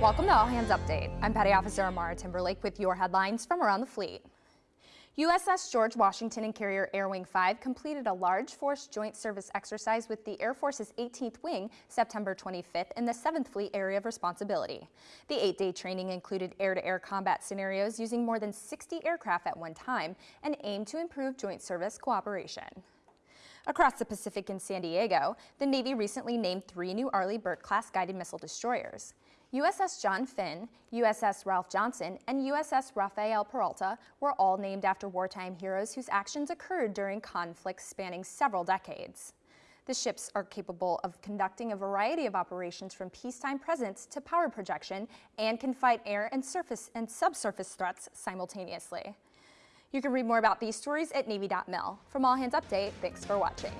Welcome to All Hands Update. I'm Petty Officer Amara Timberlake with your headlines from around the fleet. USS George Washington and carrier Air Wing 5 completed a large force joint service exercise with the Air Force's 18th Wing September 25th in the 7th Fleet Area of Responsibility. The eight-day training included air-to-air -air combat scenarios using more than 60 aircraft at one time and aimed to improve joint service cooperation. Across the Pacific in San Diego, the Navy recently named three new Arleigh Burke-class guided missile destroyers. USS John Finn, USS Ralph Johnson, and USS Rafael Peralta were all named after wartime heroes whose actions occurred during conflicts spanning several decades. The ships are capable of conducting a variety of operations from peacetime presence to power projection and can fight air and surface and subsurface threats simultaneously. You can read more about these stories at Navy.mil. From All Hands Update, thanks for watching.